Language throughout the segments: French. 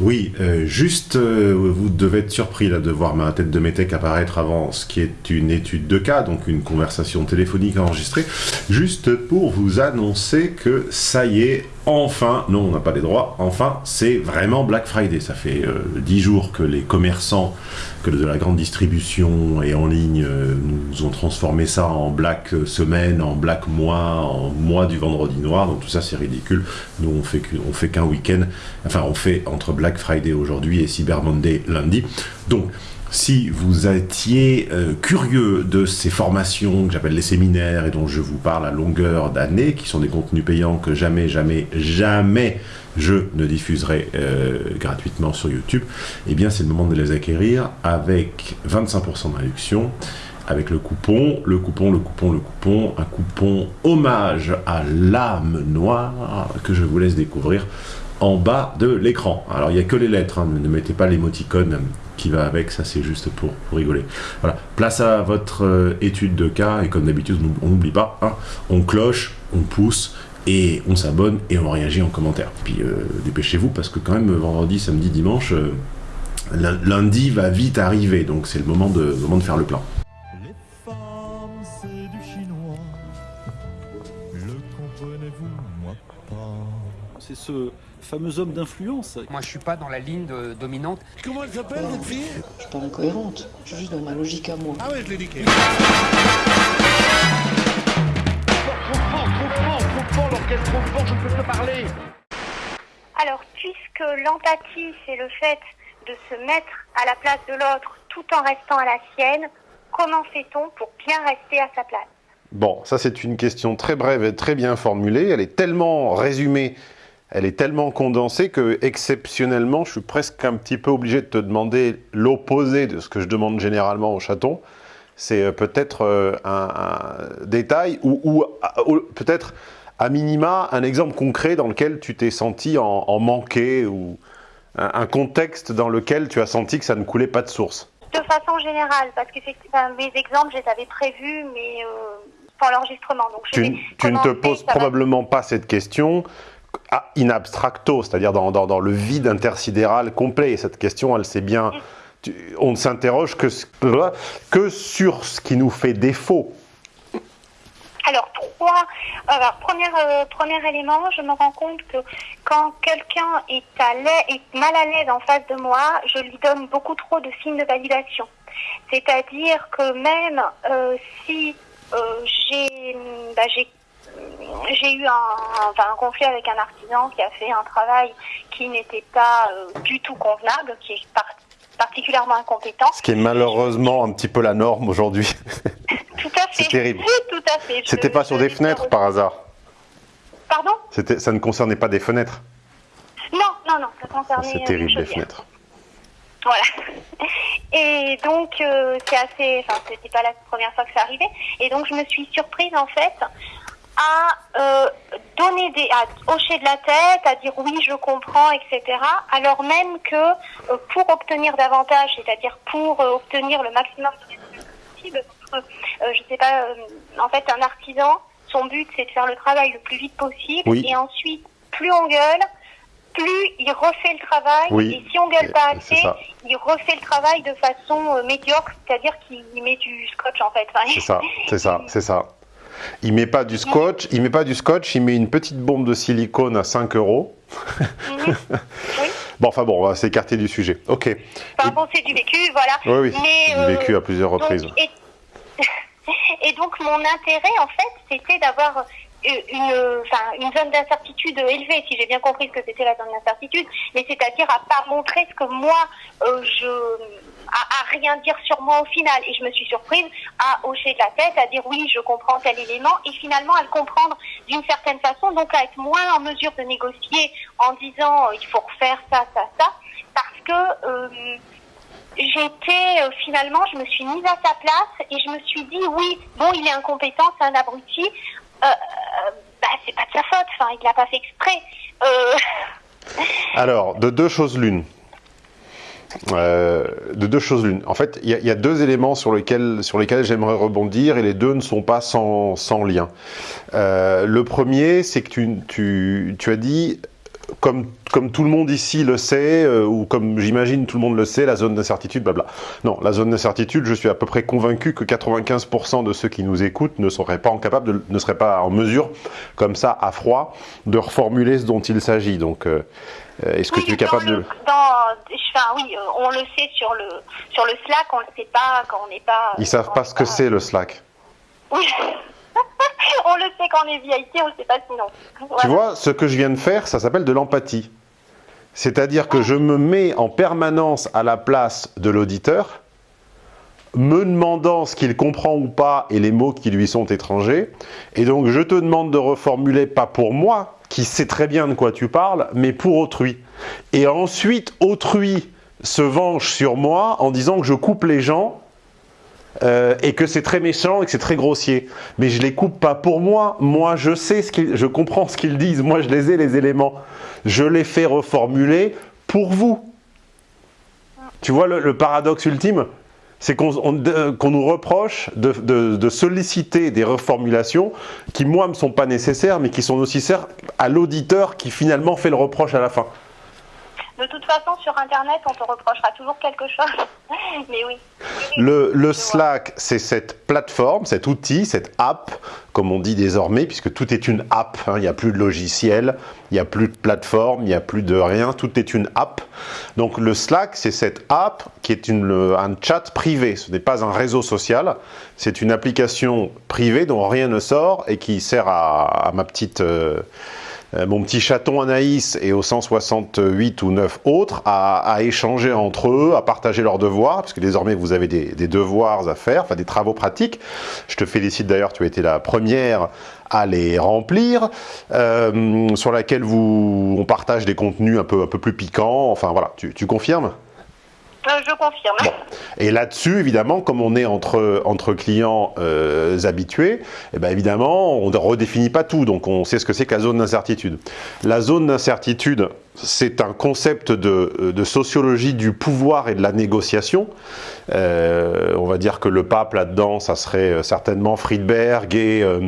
Oui, euh, juste, euh, vous devez être surpris là, de voir ma tête de métèque apparaître avant ce qui est une étude de cas, donc une conversation téléphonique enregistrée, juste pour vous annoncer que ça y est, enfin, non, on n'a pas les droits, enfin, c'est vraiment Black Friday. Ça fait euh, dix jours que les commerçants que de la grande distribution et en ligne nous ont transformé ça en Black Semaine, en Black Mois, en Mois du Vendredi Noir, donc tout ça c'est ridicule. Nous on fait, fait qu'un week-end, enfin on fait entre Black Friday aujourd'hui et Cyber Monday lundi. Donc, si vous étiez euh, curieux de ces formations que j'appelle les séminaires et dont je vous parle à longueur d'année, qui sont des contenus payants que jamais, jamais, jamais je ne diffuserai euh, gratuitement sur YouTube, eh bien c'est le moment de les acquérir avec 25% de réduction, avec le coupon, le coupon, le coupon, le coupon, un coupon hommage à l'âme noire que je vous laisse découvrir en bas de l'écran. Alors il n'y a que les lettres, hein, ne mettez pas l'émoticône qui va avec, ça c'est juste pour, rigoler. Voilà, place à votre euh, étude de cas, et comme d'habitude, on n'oublie pas, hein, on cloche, on pousse, et on s'abonne, et on réagit en commentaire. Puis euh, dépêchez-vous, parce que quand même, vendredi, samedi, dimanche, euh, lundi va vite arriver, donc c'est le moment de, moment de faire le plan. Les femmes, c'est du chinois, le comprenez-vous, moi pas. C'est ce fameux homme d'influence. Moi, je suis pas dans la ligne dominante. Comment elle s'appelle, cette fille? Je suis pas incohérente. Je suis juste dans ma logique à moi. Ah ouais, je l'ai dit. Trop fort, trop fort, trop fort, l'orchestre trop fort, je ne peux parler. Alors, puisque l'empathie, c'est le fait de se mettre à la place de l'autre tout en restant à la sienne, comment fait-on pour bien rester à sa place? Bon, ça c'est une question très brève et très bien formulée. Elle est tellement résumée elle est tellement condensée que, exceptionnellement, je suis presque un petit peu obligé de te demander l'opposé de ce que je demande généralement aux chatons. C'est euh, peut-être euh, un, détail ou, peut-être, à minima, un exemple concret dans lequel tu t'es senti en, manqué ou un, contexte dans lequel tu as senti que ça ne coulait pas de source. De façon générale, parce que mes exemples, je les avais prévus, mais euh, pour l'enregistrement. Tu, ne te poses probablement pas cette question ah, in abstracto, c'est-à-dire dans, le vide intersidéral complet. Et cette question, elle sait bien... on ne s'interroge que, sur ce qui nous fait défaut. Alors, trois. Euh, premier élément, je me rends compte que quand quelqu'un est, est mal à l'aise en face de moi, je lui donne beaucoup trop de signes de validation. C'est-à-dire que même euh, si euh, j'ai bah, j'ai eu un, conflit avec un artisan qui a fait un travail qui n'était pas euh, du tout convenable, qui est particulièrement incompétent. Ce qui est malheureusement un petit peu la norme aujourd'hui. tout à fait. C'est terrible. tout à fait. C'était pas sur des fenêtres par hasard Pardon? Ça ne concernait pas des fenêtres Non, non, non, ça concernait... C'est terrible, les fenêtres. Voilà. Et donc, euh, c'est assez... Enfin, c'était pas la première fois que ça arrivait. Et donc, je me suis surprise, en fait, à euh, donner des, à hocher de la tête, à dire oui, je comprends, etc. Alors même que euh, pour obtenir davantage, c'est-à-dire pour euh, obtenir le maximum de possible, je sais pas, en fait, un artisan, son but c'est de faire le travail le plus vite possible, et ensuite, plus on gueule, plus il refait le travail, et si on gueule pas assez, il refait le travail de façon médiocre, c'est-à-dire qu'il met du scotch en fait. c'est ça, c'est ça, c'est ça. Il met pas du scotch, il met pas du scotch, il met une petite bombe de silicone à 5 euros. Mhm. Bon, enfin bon, on va s'écarter du sujet. Ok. Enfin bon, c'est du vécu, voilà. Oui, oui. Mais, du vécu à plusieurs reprises. et, donc, mon intérêt, en fait, c'était d'avoir euh, une, une zone d'incertitude élevée, si j'ai bien compris ce que c'était la zone d'incertitude, mais c'est-à-dire à pas montrer ce que moi, euh, je à, rien dire sur moi au final. Et je me suis surprise à hocher de la tête, à dire oui, je comprends tel élément, et finalement à le comprendre d'une certaine façon, donc à être moins en mesure de négocier en disant euh, il faut refaire ça, ça, ça, parce que euh, j'étais euh, finalement, je me suis mise à sa place et je me suis dit oui, bon, il est incompétent, c'est un abruti, bah, c'est pas de sa faute, enfin, il l'a pas fait exprès. Alors, de deux choses l'une. Euh, de deux choses l'une. En fait, il y, a deux éléments sur lesquels, sur lesquels j'aimerais rebondir et les deux ne sont pas sans, lien. Euh, le premier, c'est que tu, as dit comme, tout le monde ici le sait, euh, ou comme j'imagine tout le monde le sait, la zone d'incertitude, blabla. Non, la zone d'incertitude, je suis à peu près convaincu que 95% de ceux qui nous écoutent ne seraient pas, en ne seraient pas en mesure, comme ça, à froid, de reformuler ce dont il s'agit. Donc, est-ce que Oui, tu es capable le- de... dans- enfin, oui, euh, on le sait sur le, sur le Slack, on le sait pas quand on n'est pas... Ils savent quand pas ce que c'est le Slack. Oui. on le sait quand on est VIP, on le sait pas sinon. Tu vois, ce que je viens de faire, ça s'appelle de l'empathie. C'est-à-dire que je me mets en permanence à la place de l'auditeur, me demandant ce qu'il comprend ou pas et les mots qui lui sont étrangers. Et donc, je te demande de reformuler, pas pour moi, qui sait très bien de quoi tu parles, mais pour autrui. Et ensuite, autrui se venge sur moi en disant que je coupe les gens euh, et que c'est très méchant et que c'est très grossier. Mais je les coupe pas pour moi. Moi, je sais ce qu'ils, je comprends ce qu'ils disent. Moi, je les ai les éléments. Je les fais reformuler pour vous. Tu vois le, paradoxe ultime, c'est qu'on on- qu'on nous reproche de, solliciter des reformulations qui, moi, me sont pas nécessaires, mais qui sont nécessaires à l'auditeur qui finalement fait le reproche à la fin. De toute façon, sur Internet, on te reprochera toujours quelque chose. Mais oui. Le. Slack, c'est cette plateforme, cet outil, cette app, comme on dit désormais, puisque tout est une app. hein. Il n'y a plus de logiciel, il n'y a plus de plateforme, il n'y a plus de rien, tout est une app. Donc le Slack, c'est cette app qui est une, le- un chat privé. Ce n'est pas un réseau social, c'est une application privée dont rien ne sort et qui sert à, à ma petite... euh, mon petit chaton Anaïs et aux 168 ou 9 autres à, échanger entre eux, à partager leurs devoirs, parce que désormais vous avez des, devoirs à faire, enfin des travaux pratiques. Je te félicite d'ailleurs, tu as été la première à les remplir, euh, sur laquelle vous, on partage des contenus un peu, un peu plus piquants, enfin voilà, tu, confirmes? Euh, je confirme. et là-dessus, évidemment, comme on est entre, entre clients euh, habitués, eh ben évidemment, on ne redéfinit pas tout, donc on sait ce que c'est que zone d'incertitude. La zone d'incertitude, c'est un concept de, de sociologie du pouvoir et de la négociation. Euh, on va dire que le pape là-dedans, ça serait certainement Friedberg et... euh,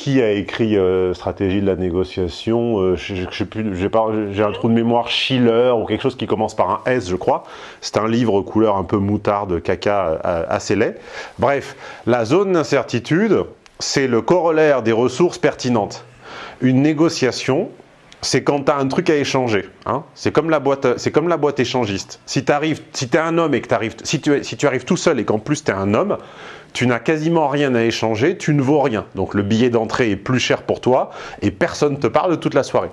qui a écrit euh, Stratégie de la négociation euh, j'ai un trou de mémoire, Schiller ou quelque chose qui commence par un S, je crois. C'est un livre couleur un peu moutarde, caca, euh, assez laid. Bref, la zone d'incertitude, c'est le corollaire des ressources pertinentes. Une négociation, c'est quand tu as un truc à échanger. hein. C'est comme la boîte, comme la boîte échangiste. Si tu arrives, si es un homme et que t'arrives, si tu, si tu arrives tout seul et qu'en plus tu es un homme, tu n'as quasiment rien à échanger, tu ne vaux rien. Donc le billet d'entrée est plus cher pour toi et personne ne te parle toute la soirée.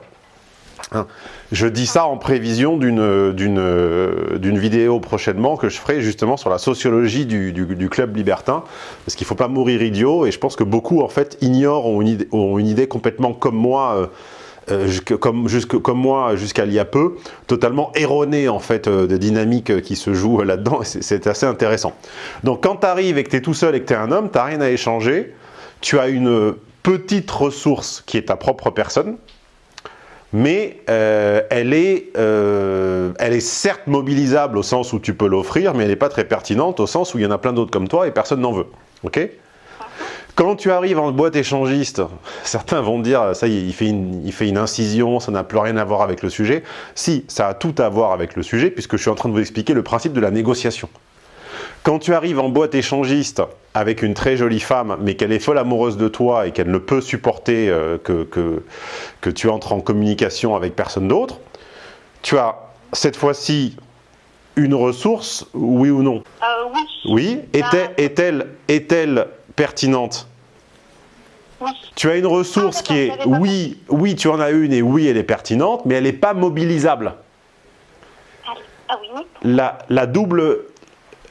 Hein. Je dis ça en prévision d'une d'une vidéo prochainement que je ferai justement sur la sociologie du club libertin, parce qu'il ne faut pas mourir idiot, et je pense que beaucoup en fait ignorent, ont une idée, ont une idée complètement comme moi, euh, euh, comme, moi jusqu'à il y a peu, totalement erronée en fait euh, des dynamiques euh, qui se euh, là-dedans, c'est- assez intéressant. Donc quand tu arrives et que tu es tout seul et que tu es un homme, tu n'as rien à échanger, tu as une petite ressource qui est ta propre personne, mais euh, elle, est, elle est certes mobilisable au sens où tu peux l'offrir, mais elle n'est pas très pertinente au sens où il y en a plein d'autres comme toi et personne n'en veut. Ok? Quand tu arrives en boîte échangiste, certains vont dire ça y est, il fait une, il fait une incision, ça n'a plus rien à voir avec le sujet. Si, ça a tout à voir avec le sujet, puisque je suis en train de vous expliquer le principe de la négociation. Quand tu arrives en boîte échangiste avec une très jolie femme, mais qu'elle est folle amoureuse de toi et qu'elle ne peut supporter euh, que, que, que tu entres en communication avec personne d'autre, tu as cette fois-ci une ressource, oui ou non? Euh, oui. Oui? Est-elle est-elle- est-elle pertinente Oui. Tu as une ressource Ah, qui est, oui, oui, tu en as une et oui, elle est pertinente, mais elle n'est pas mobilisable. Ah, ah oui, la, la double,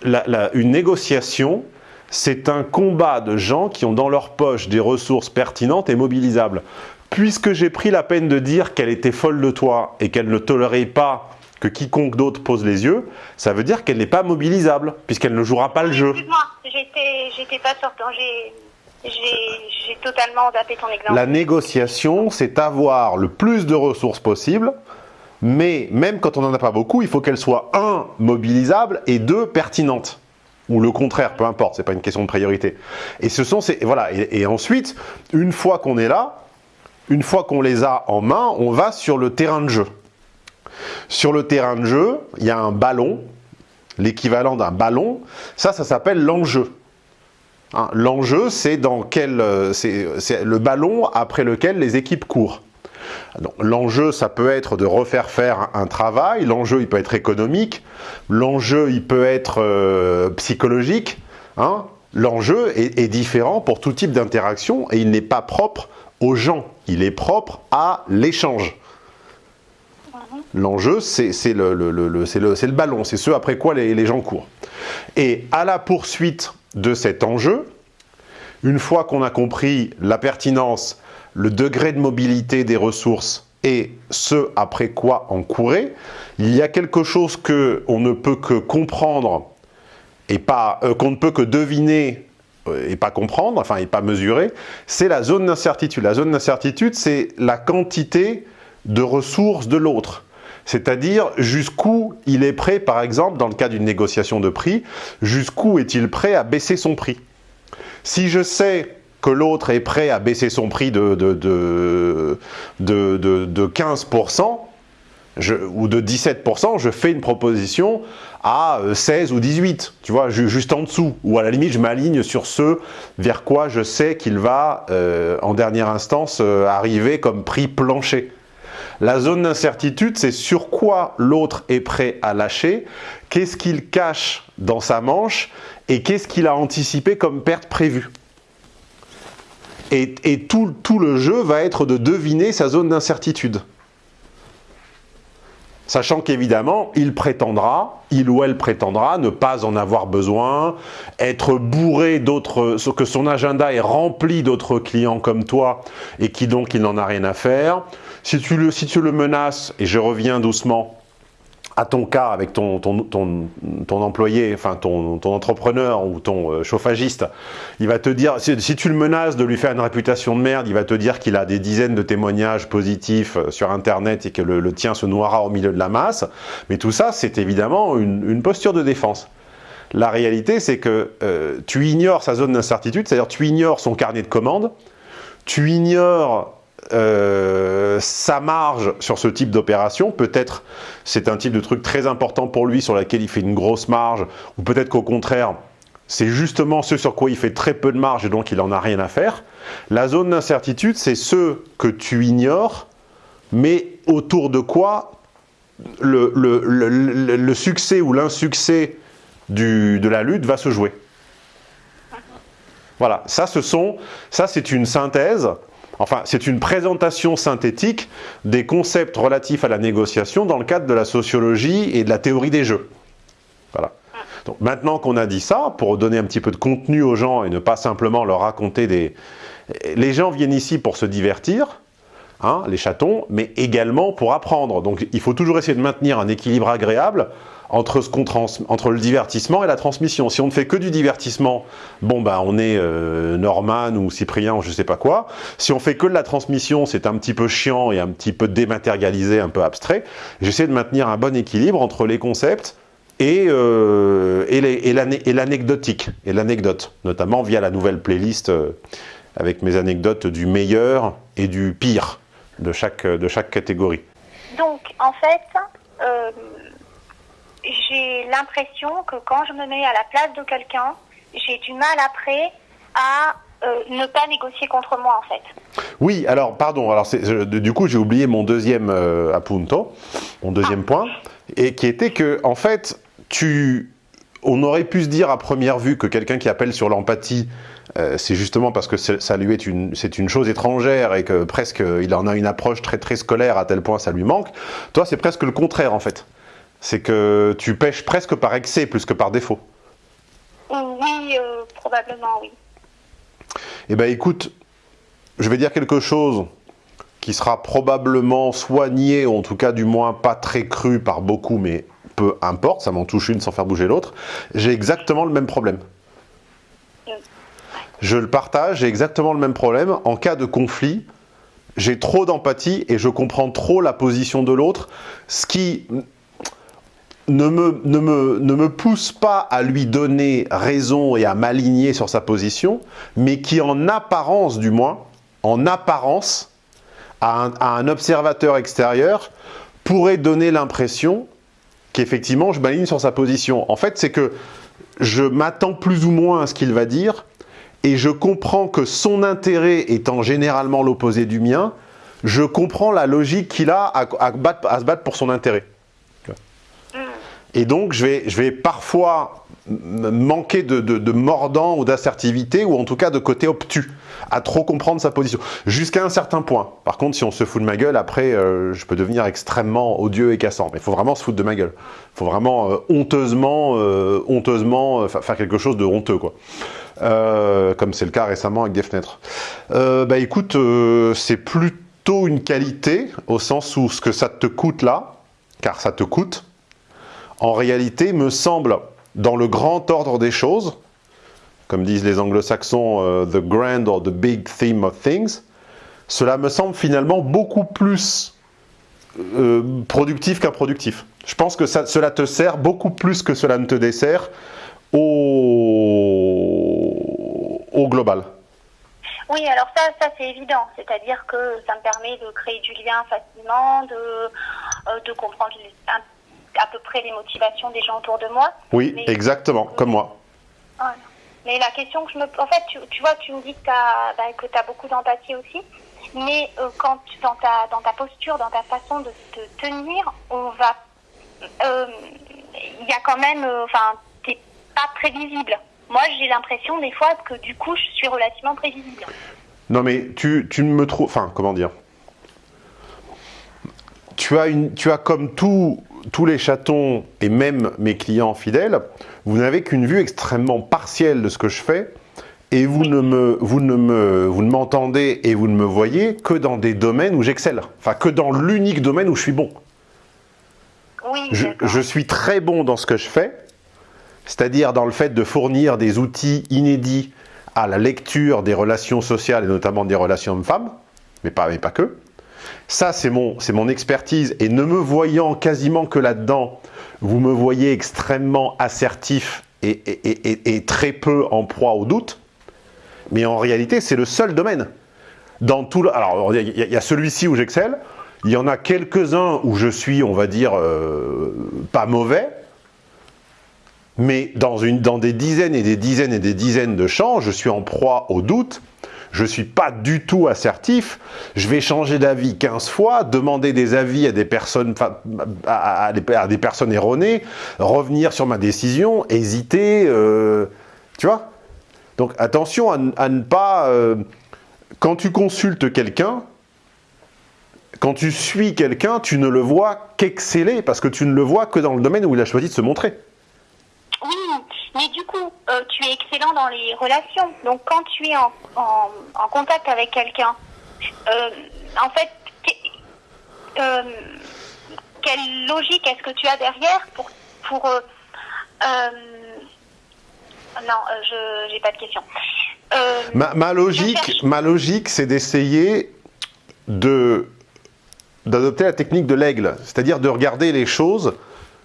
la- la- une négociation, c'est un combat de gens qui ont dans leur poche des ressources pertinentes et mobilisables. Puisque j'ai pris la peine de dire qu'elle était folle de toi et qu'elle ne tolérait pas que quiconque d'autre pose les yeux, ça veut dire qu'elle n'est pas mobilisable, puisqu'elle ne jouera pas le jeu. Excuse-moi, j'étais, pas sortant. J'ai, totalement ton exemple. La négociation, c'est avoir le plus de ressources possible, mais même quand on n'en a pas beaucoup, il faut qu'elle soit, un, mobilisable, et deux, pertinente. Ou le contraire, peu importe, c'est pas une question de priorité. Et ce sont ces, voilà, et ensuite, une fois qu'on est là, une fois qu'on les a en main, on va sur le terrain de jeu. Sur le terrain de jeu, il y a un ballon, l'équivalent d'un ballon. Ça, ça s'appelle l'enjeu. Hein, l'enjeu, c'est dans quel, euh, c'est le ballon après lequel les équipes courent. L'enjeu, ça peut être de refaire faire un travail, l'enjeu, il peut être économique, l'enjeu, il peut être euh, psychologique. Hein. L'enjeu est, différent pour tout type d'interaction et il n'est pas propre aux gens, il est propre à l'échange. L'enjeu, c'est le, ballon, c'est ce après quoi les gens courent. Et à la poursuite de cet enjeu, une fois qu'on a compris la pertinence, le degré de mobilité des ressources et ce après quoi en courir, il y a quelque chose qu'on ne peut que comprendre et pas euh, qu'on ne peut que deviner euh, et pas comprendre, enfin et pas mesurer, c'est la zone d'incertitude. La zone d'incertitude, c'est la quantité de ressources de l'autre. C'est-à-dire jusqu'où il est prêt, par exemple, dans le cas d'une négociation de prix, jusqu'où est-il prêt à baisser son prix? Si je sais que l'autre est prêt à baisser son prix de, de, de, de 15%, je, ou de 17%, je fais une proposition à 16 ou 18, tu vois, juste en dessous. Ou à la limite, je m'aligne sur ce vers quoi je sais qu'il va, euh, en dernière instance, euh, arriver comme prix plancher. La zone d'incertitude, c'est sur quoi l'autre est prêt à lâcher, qu'est-ce qu'il cache dans sa manche et qu'est-ce qu'il a anticipé comme perte prévue. Et, tout, tout le jeu va être de deviner sa zone d'incertitude. Sachant qu'évidemment, il prétendra, il ou elle prétendra ne pas en avoir besoin, être bourré d'autres, que son agenda est rempli d'autres clients comme toi et qui donc il n'en a rien à faire. Si tu, le, menaces, et je reviens doucement à ton cas avec ton, employé, enfin ton, entrepreneur ou ton euh, chauffagiste, il va te dire, si, tu le menaces de lui faire une réputation de merde, il va te dire qu'il a des dizaines de témoignages positifs euh, sur Internet et que le, tien se noiera au milieu de la masse. Mais tout ça, c'est évidemment une, une, posture de défense. La réalité, c'est que euh, tu ignores sa zone d'incertitude, c'est-à-dire tu ignores son carnet de commandes, tu ignores euh, sa marge sur ce type d'opération, peut-être c'est un type de truc très important pour lui sur lequel il fait une grosse marge, ou peut-être qu'au contraire, c'est justement ce sur quoi il fait très peu de marge et donc il n'en a rien à faire. La zone d'incertitude, c'est ce que tu ignores, mais autour de quoi le, le, succès ou l'insuccès de la lutte va se jouer. Voilà, ça, ce ça c'est une synthèse Enfin, c'est une présentation synthétique des concepts relatifs à la négociation dans le cadre de la sociologie et de la théorie des jeux. Voilà. Donc maintenant qu'on a dit ça, pour donner un petit peu de contenu aux gens et ne pas simplement leur raconter des... Les gens viennent ici pour se divertir, hein, les chatons, mais également pour apprendre. Donc il faut toujours essayer de maintenir un équilibre agréable entre, ce trans entre le divertissement et la transmission. Si on ne fait que du divertissement, bon ben on est euh, Norman ou Cyprien ou je sais pas quoi. Si on fait que de la transmission, c'est un petit peu chiant et un petit peu dématérialisé, un peu abstrait. J'essaie de maintenir un bon équilibre entre les concepts et, euh, et l'anecdotique, et l'anecdote, notamment via la nouvelle playlist euh, avec mes anecdotes du meilleur et du pire de chaque, de chaque catégorie. Donc, en fait, euh, j'ai l'impression que quand je me mets à la place de quelqu'un, j'ai du mal après à euh, ne pas négocier contre moi en fait. Oui, alors pardon, alors je, du coup j'ai oublié mon deuxième euh, appunto, mon deuxième ah. point, et qui était que en fait tu, on aurait pu se dire à première vue que quelqu'un qui appelle sur l'empathie, euh, c'est justement parce que ça lui est une, c'est une chose étrangère et que presque il en a une approche très très scolaire à tel point ça lui manque. Toi c'est presque le contraire en fait c'est que tu pêches presque par excès plus que par défaut. Oui, euh, probablement, oui. Eh bien, écoute, je vais dire quelque chose qui sera probablement soigné, ou en tout cas du moins pas très cru par beaucoup, mais peu importe, ça m'en touche une sans faire bouger l'autre. J'ai exactement le même problème. Je le partage, j'ai exactement le même problème. En cas de conflit, j'ai trop d'empathie et je comprends trop la position de l'autre, ce qui ne me, ne, me, pousse pas à lui donner raison et à m'aligner sur sa position, mais qui en apparence du moins, en apparence, à un, observateur extérieur pourrait donner l'impression qu'effectivement je m'aligne sur sa position. En fait, c'est que je m'attends plus ou moins à ce qu'il va dire et je comprends que son intérêt étant généralement l'opposé du mien, je comprends la logique qu'il a à se battre pour son intérêt. Et donc, je vais, je vais parfois manquer de, de, mordant ou d'assertivité, ou en tout cas de côté obtus, à trop comprendre sa position, jusqu'à un certain point. Par contre, si on se fout de ma gueule, après, euh, je peux devenir extrêmement odieux et cassant. Mais il faut vraiment se foutre de ma gueule. Il faut vraiment euh, honteusement, euh, honteusement fa- faire quelque chose de honteux, quoi. Comme c'est le cas récemment avec des fenêtres. Bah écoute, c'est plutôt une qualité, au sens où ce que ça te coûte là, car ça te coûte, en réalité, me semble, dans le grand ordre des choses, comme disent les anglo-saxons, euh, the grand or the big theme of things, cela me semble finalement beaucoup plus euh, productif qu'improductif. Je pense que cela te sert beaucoup plus que cela ne te dessert au, global. Oui, alors ça, ça c'est évident. C'est-à-dire que ça me permet de créer du lien facilement, de, euh, comprendre un- à peu près les motivations des gens autour de moi. Oui, Mais- exactement, comme moi. Voilà. Mais la question que je me... En fait, tu, tu vois, tu me dis que tu as, beaucoup d'empathie aussi. Mais euh, quand tu, dans, ta, dans ta posture, dans ta façon de te tenir, on va... euh, Il y a quand même... euh, Enfin, t'es pas prévisible. Moi, j'ai l'impression des fois que du coup, je suis relativement prévisible. Non mais tu, tu me trouves... Enfin, comment dire? Tu as, une, tu as comme tous tous les chatons et même mes clients fidèles, vous n'avez qu'une vue extrêmement partielle de ce que je fais et vous ne me, vous ne me, vous ne m'entendez et vous ne me voyez que dans des domaines où j'excelle. Enfin, que dans l'unique domaine où je suis bon. Oui, Je, je suis très bon dans ce que je fais, c'est-à-dire dans le fait de fournir des outils inédits à la lecture des relations sociales et notamment des relations hommes-femmes, mais pas, mais pas que. Ça, c'est mon, mon expertise. Et ne me voyant quasiment que là-dedans, vous me voyez extrêmement assertif et, et- et- très peu en proie au doute. Mais en réalité, c'est le seul domaine. Dans tout le- alors, il y a, il y a celui-ci où j'excelle. Il y en a quelques-uns où je suis, on va dire, euh, pas mauvais. Mais dans, une, dans des dizaines et des dizaines et des dizaines de champs, je suis en proie au doute. Je ne suis pas du tout assertif. Je vais changer d'avis 15 fois, demander des avis à des personnes, à, des, personnes erronées, revenir sur ma décision, hésiter. euh, tu vois Donc attention à ne pas... euh, quand tu consultes quelqu'un, quand tu suis quelqu'un, tu ne le vois qu'exceller, parce que tu ne le vois que dans le domaine où il a choisi de se montrer. Mais du coup, euh, tu es excellent dans les relations. Donc, quand tu es en, en, en contact avec quelqu'un, euh, en fait, euh, quelle logique est-ce que tu as derrière pour... pour non, je j'ai pas de question. Ma, ma logique, ma logique, c'est d'essayer de d'adopter la technique de l'aigle, c'est-à-dire de regarder les choses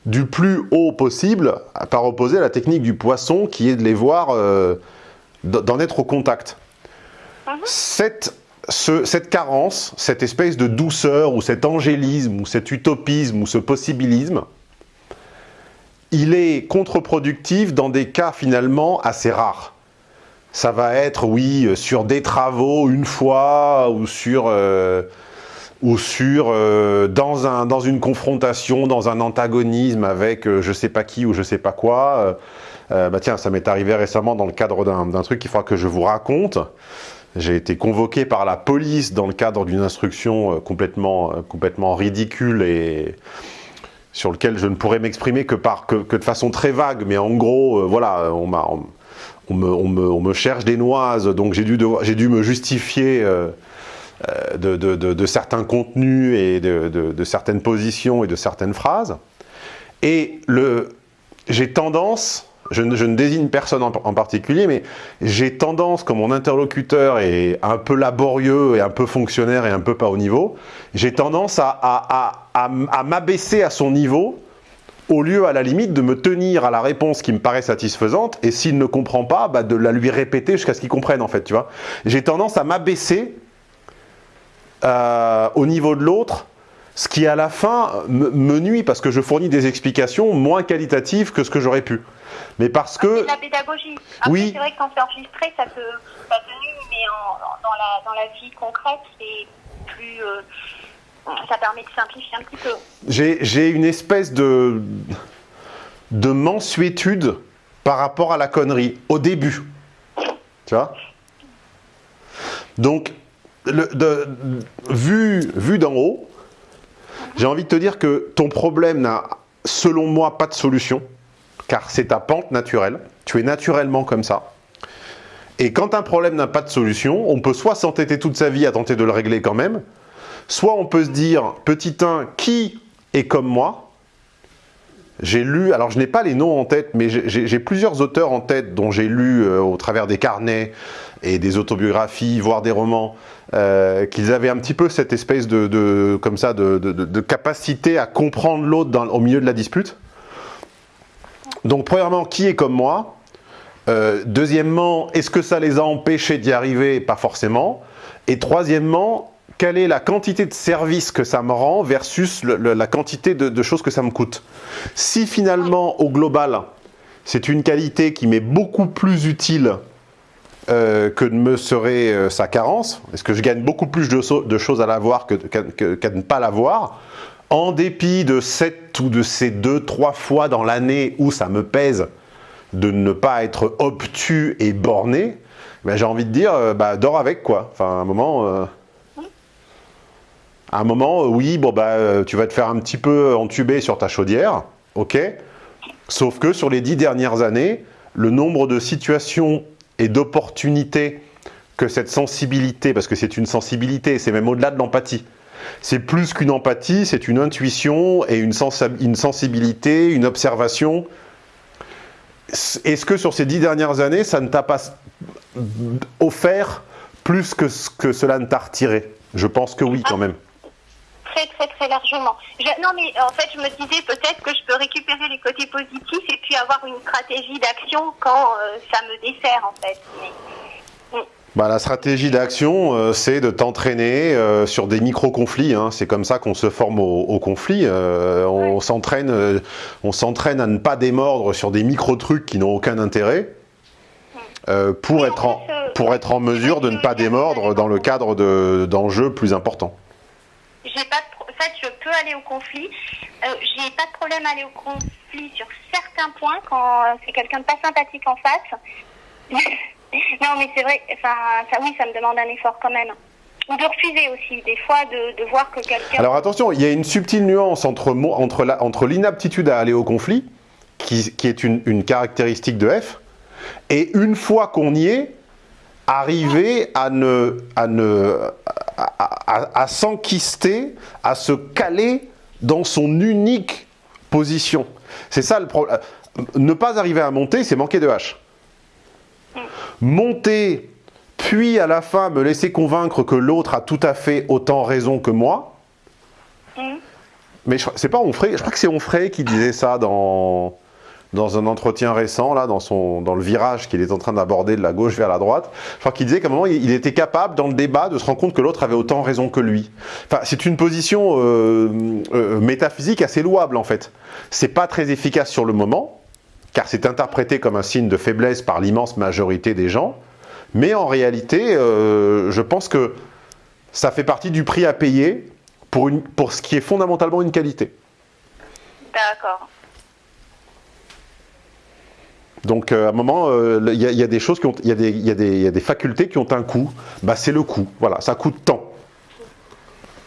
du plus haut possible, par opposé à la technique du poisson, qui est de les voir, euh, d'en être au contact. Cette, ce- cette carence, cette espèce de douceur, ou cet angélisme, ou cet utopisme, ou ce possibilisme, il est contre-productif dans des cas finalement assez rares. Ça va être, oui, euh, sur des travaux une fois, ou sur, euh, ou sur euh, dans, un, dans une confrontation, dans un antagonisme avec euh, je sais pas qui ou je sais pas quoi. Euh, euh, bah tiens, ça m'est arrivé récemment dans le cadre d'un truc qu'il faudra que je vous raconte. J'ai été convoqué par la police dans le cadre d'une instruction complètement, complètement ridicule et sur lequel je ne pourrais m'exprimer que, que, que de façon très vague, mais en gros, voilà, on on- on me, on me- on me cherche des noises, donc j'ai dû, dû me justifier de, de- certains contenus et de, certaines positions et de certaines phrases. Et j'ai tendance, je ne, désigne personne en, particulier, mais j'ai tendance, comme mon interlocuteur est un peu laborieux et un peu fonctionnaire et un peu pas au niveau, j'ai tendance à, à- à m'abaisser à son niveau au lieu, à la limite, de me tenir à la réponse qui me paraît satisfaisante, et s'il ne comprend pas, bah, de la lui répéter jusqu'à ce qu'il comprenne, en fait, tu vois. J'ai tendance à m'abaisser euh, au niveau de l'autre, ce qui à la fin me, me nuit parce que je fournis des explications moins qualitatives que ce que j'aurais pu. Mais parce que... la pédagogie. Après, Oui. c'est vrai que quand c'est enregistré, ça te, ça te nuit, mais en- dans, la, dans la vie concrète, c'est plus. euh, ça permet de simplifier un petit peu. j'ai j'ai une espèce de, de mensuétude par rapport à la connerie, au début. Tu vois? Donc, vu, vu d'en haut, j'ai envie de te dire que ton problème n'a, selon moi, pas de solution, car c'est ta pente naturelle. Tu es naturellement comme ça. Et quand un problème n'a pas de solution, on peut soit s'entêter toute sa vie à tenter de le régler quand même, soit on peut se dire, petit 1, qui est comme moi J'ai lu, alors je n'ai pas les noms en tête, mais j'ai- plusieurs auteurs en tête dont j'ai lu euh, au travers des carnets et des autobiographies, voire des romans, euh, qu'ils avaient un petit peu cette espèce de, comme ça, de, capacité à comprendre l'autre au milieu de la dispute. Donc premièrement, qui est comme moi? Euh, Deuxièmement, est-ce que ça les a empêchés d'y arriver? Pas forcément. Et troisièmement, quelle est la quantité de services que ça me rend versus la quantité de, choses que ça me coûte Si finalement, au global, c'est une qualité qui m'est beaucoup plus utile euh, que ne me serait euh, sa carence, est-ce que je gagne beaucoup plus de, choses à l'avoir que- qu'à que- qu'à ne pas l'avoir en dépit de cette ou de ces deux, trois fois dans l'année où ça me pèse de ne pas être obtus et borné, ben, j'ai envie de dire, euh, bah, dors avec quoi. Enfin, à un moment, à un moment, euh, oui, bon bah, euh, tu vas te faire un petit peu entuber sur ta chaudière, ok? Sauf que sur les dix dernières années, le nombre de situations et d'opportunités que cette sensibilité, parce que c'est une sensibilité, c'est même au-delà de l'empathie. C'est plus qu'une empathie, c'est une intuition et une, une sensibilité, une observation. Est-ce que sur ces dix dernières années, ça ne t'a pas offert plus que ce que cela ne t'a retiré? Je pense que oui, quand même. Très, très, très largement. Je- non, mais en fait, je me disais peut-être que je peux récupérer les côtés positifs et puis avoir une stratégie d'action quand euh, ça me dessert, en fait. Mais, Bah, la stratégie d'action, euh, c'est de t'entraîner euh, sur des micro-conflits. hein. C'est comme ça qu'on se forme au, au conflit. Euh, on s'entraîne, à ne pas démordre sur des micro-trucs qui n'ont aucun intérêt pour, Oui, être en fait, pour être en mesure de ne pas démordre dans le cadre de- d'enjeux plus importants. J'ai pas en fait, je peux aller au conflit. Euh, j'ai pas de problème à aller au conflit sur certains points quand euh, c'est quelqu'un de pas sympathique en face. non, mais c'est vrai, enfin, ça, oui, ça me demande un effort quand même. Ou de refuser aussi, des fois, de, de voir que quelqu'un. Alors attention, il y a une subtile nuance entre, entre, la- entre l'inaptitude à aller au conflit, qui, qui est une, une caractéristique de F, et une fois qu'on y est, arriver à ne, à ne, à, à- à s'enquister, à se caler dans son unique position. C'est ça le problème. Ne pas arriver à monter, c'est manquer de hache. Monter, puis à la fin me laisser convaincre que l'autre a tout à fait autant raison que moi. Mhm. Mais c'est pas Onfray, je crois que c'est Onfray qui disait ça dans, dans un entretien récent, là, dans, son, dans le virage qu'il est en train d'aborder de la gauche vers la droite. Je crois qu'il disait qu'à un moment, il, était capable, dans le débat, de se rendre compte que l'autre avait autant raison que lui. Enfin, c'est une position euh, euh, métaphysique assez louable, en fait. C'est pas très efficace sur le moment, car c'est interprété comme un signe de faiblesse par l'immense majorité des gens. Mais en réalité, euh, je pense que ça fait partie du prix à payer pour, une, pour ce qui est fondamentalement une qualité. D'accord. Donc euh, à un moment, euh, il y, a- il y a des choses qui ont, il y, a des- il y y a des facultés qui ont un coût. Bah c'est le coût. Voilà, ça coûte tant.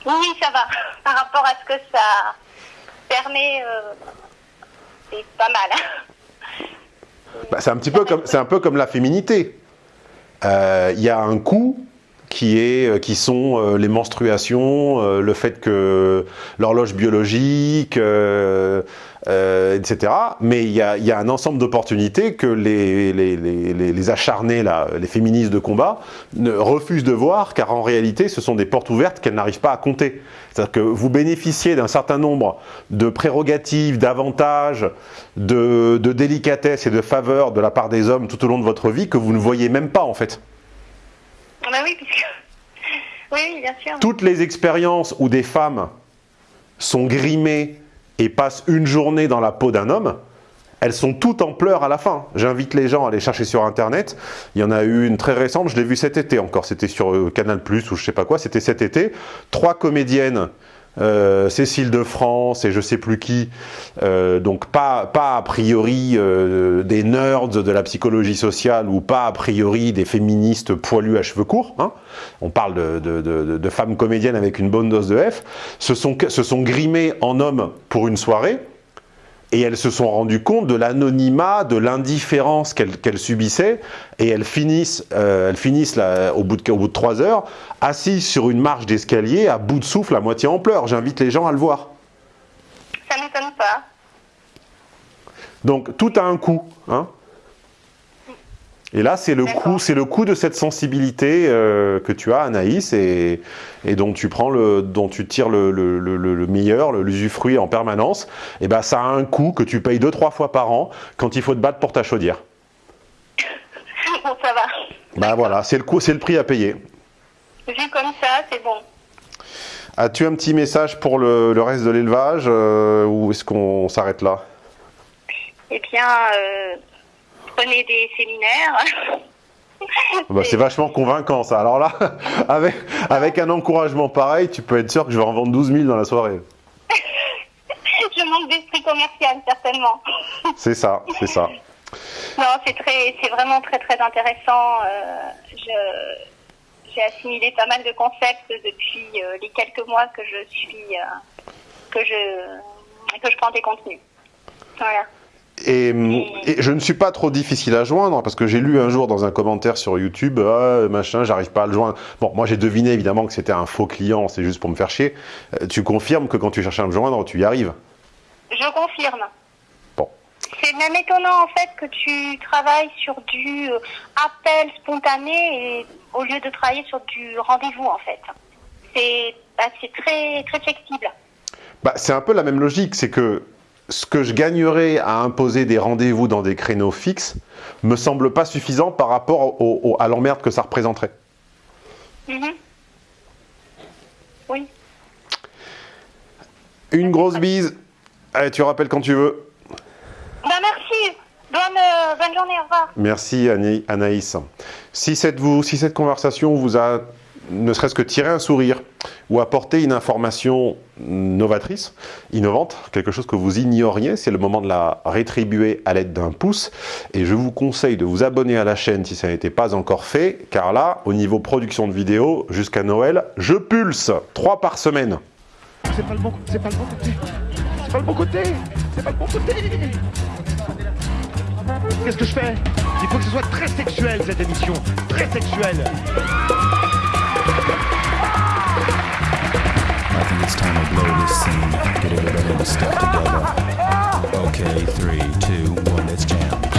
Oui, oui, ça va. Par rapport à ce que ça permet, euh, c'est pas mal. Bah, c'est un petit peu comme, c'est un peu comme la féminité. Il y a un coût qui est, euh, qui sont euh, les menstruations, euh, le fait que l'horloge biologique, etc. Mais il y a, un ensemble d'opportunités que les, acharnés, les féministes de combat, refusent de voir, car en réalité, ce sont des portes ouvertes qu'elles n'arrivent pas à compter. C'est-à-dire que vous bénéficiez d'un certain nombre de prérogatives, d'avantages, de, de délicatesse et de faveurs de la part des hommes tout au long de votre vie que vous ne voyez même pas, en fait. Oui, bien sûr. Toutes les expériences où des femmes sont grimées et passent une journée dans la peau d'un homme, elles sont toutes en pleurs à la fin. J'invite les gens à aller chercher sur Internet. Il y en a eu une très récente, je l'ai vue cet été encore. C'était sur euh, Canal+, ou je sais pas quoi. C'était cet été. Trois comédiennes euh, Cécile de France et je sais plus qui, euh, donc pas, a priori euh, des nerds de la psychologie sociale ou pas a priori des féministes poilus à cheveux courts, hein. on parle de, femmes comédiennes avec une bonne dose de F, se sont grimées en hommes pour une soirée, et elles se sont rendues compte de l'anonymat, de l'indifférence qu'elles qu subissaient, et elles finissent, euh, elles finissent là, au, bout de, au bout de trois heures, assises sur une marche d'escalier, à bout de souffle, à moitié en pleurs. J'invite les gens à le voir. Ça m'étonne pas. Donc tout a un coût. Hein et là, c'est le coup, c'est le coup de cette sensibilité euh, que tu as, Anaïs, et, et, dont tu prends le, dont tu tires le, le, le, le meilleur, l'usufruit en permanence. Et ben, ça a un coût que tu payes deux trois fois par an quand il faut te battre pour ta chaudière. Bon, ça va. Bah voilà, c'est le coût, c'est le prix à payer. Vu comme ça, c'est bon. As-tu un petit message pour le, reste de l'élevage euh, ou est-ce qu'on s'arrête là? Eh bien. Euh prenez des séminaires. Bah, c'est vachement convaincant ça. Alors là, avec, avec un encouragement pareil, tu peux être sûr que je vais en vendre 12 000 dans la soirée. je manque d'esprit commercial, certainement. c'est ça, c'est ça. Non, c'est très, c'est vraiment très très intéressant. Euh, j'ai assimilé pas mal de concepts depuis euh, les quelques mois que je suis, euh, que je, que je prends des contenus. Voilà. Et, et, je ne suis pas trop difficile à joindre parce que j'ai lu un jour dans un commentaire sur YouTube, ah, machin, j'arrive pas à le joindre. Bon, moi j'ai deviné évidemment que c'était un faux client, c'est juste pour me faire chier. Euh, tu confirmes que quand tu cherches à me joindre, tu y arrives? Je confirme. Bon. C'est même étonnant en fait que tu travailles sur du euh, appel spontané et au lieu de travailler sur du rendez-vous en fait. C'est bah, très très flexible. Bah, c'est un peu la même logique, c'est que ce que je gagnerais à imposer des rendez-vous dans des créneaux fixes me semble pas suffisant par rapport au, au, à l'emmerde que ça représenterait. Mmh. Oui. Une grosse bise. Allez, tu rappelles quand tu veux. Bah merci. Bonne, euh, bonne journée, au revoir. Merci Anaïs. Si cette, vous, si cette conversation vous a ne serait-ce que tirer un sourire ou apporter une information novatrice, innovante, quelque chose que vous ignoriez, c'est le moment de la rétribuer à l'aide d'un pouce. Et je vous conseille de vous abonner à la chaîne si ça n'était pas encore fait, car là, au niveau production de vidéos, jusqu'à Noël, je pulse trois par semaine. C'est pas le bon, c'est pas le bon côté. C'est pas le bon côté. C'est pas le bon côté. Qu'est-ce que je fais? Il faut que ce soit très sexuel cette émission, très sexuel. I think it's time to blow this scene. Get everybody to step together. Okay, three.